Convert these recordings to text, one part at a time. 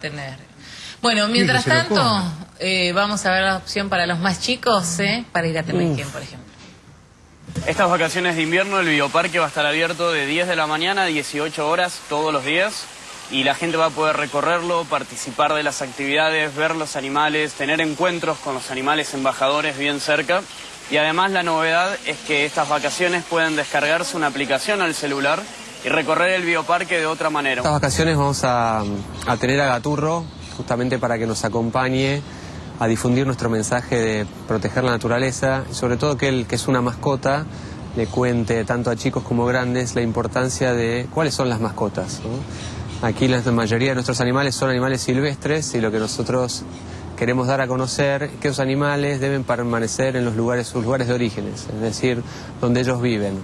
tener. Bueno, mientras tanto, eh, vamos a ver la opción para los más chicos, ¿eh? para ir a Temequén, por ejemplo. Estas vacaciones de invierno el bioparque va a estar abierto de 10 de la mañana a 18 horas todos los días y la gente va a poder recorrerlo, participar de las actividades, ver los animales, tener encuentros con los animales embajadores bien cerca y además la novedad es que estas vacaciones pueden descargarse una aplicación al celular y recorrer el bioparque de otra manera. Estas vacaciones vamos a, tener a Gaturro justamente para que nos acompañe a difundir nuestro mensaje de proteger la naturaleza y sobre todo que él, que es una mascota, le cuente tanto a chicos como grandes la importancia de cuáles son las mascotas. Aquí la mayoría de nuestros animales son animales silvestres y lo que nosotros queremos dar a conocer es que esos animales deben permanecer en los lugares, sus lugares de orígenes, es decir, donde ellos viven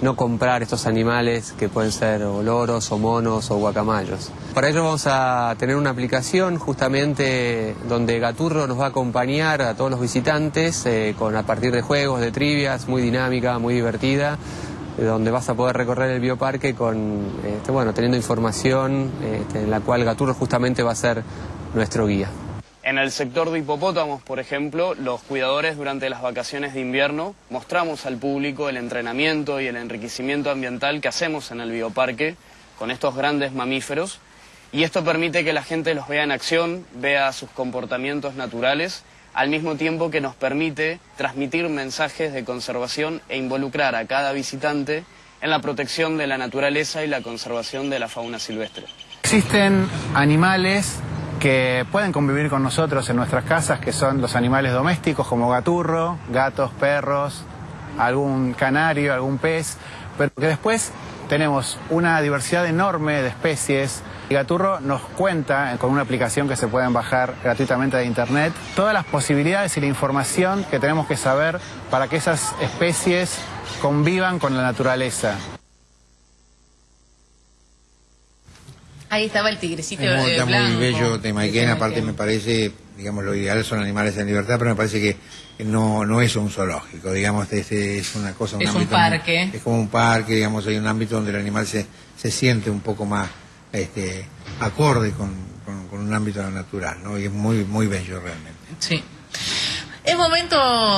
no comprar estos animales que pueden ser loros o monos o guacamayos. Para ello vamos a tener una aplicación justamente donde Gaturro nos va a acompañar a todos los visitantes eh, con a partir de juegos, de trivias, muy dinámica, muy divertida, eh, donde vas a poder recorrer el bioparque con, este, bueno, teniendo información este, en la cual Gaturro justamente va a ser nuestro guía. En el sector de hipopótamos, por ejemplo, los cuidadores durante las vacaciones de invierno mostramos al público el entrenamiento y el enriquecimiento ambiental que hacemos en el bioparque con estos grandes mamíferos y esto permite que la gente los vea en acción, vea sus comportamientos naturales, al mismo tiempo que nos permite transmitir mensajes de conservación e involucrar a cada visitante en la protección de la naturaleza y la conservación de la fauna silvestre. Existen animales que pueden convivir con nosotros en nuestras casas, que son los animales domésticos como gaturro, gatos, perros, algún canario, algún pez, pero que después tenemos una diversidad enorme de especies. Y Gaturro nos cuenta, con una aplicación que se pueden bajar gratuitamente de internet, todas las posibilidades y la información que tenemos que saber para que esas especies convivan con la naturaleza. Ahí estaba el tigrecito Es muy, eh, está blanco. muy bello de aparte me parece, digamos, lo ideal son animales en libertad, pero me parece que no, no es un zoológico, digamos, es, es una cosa, Es un parque. muy- es como un parque, digamos, hay un ámbito donde el animal se, se siente un poco más este, acorde con, con- con un ámbito natural, ¿no? Y es muy, muy bello realmente. Sí. Es momento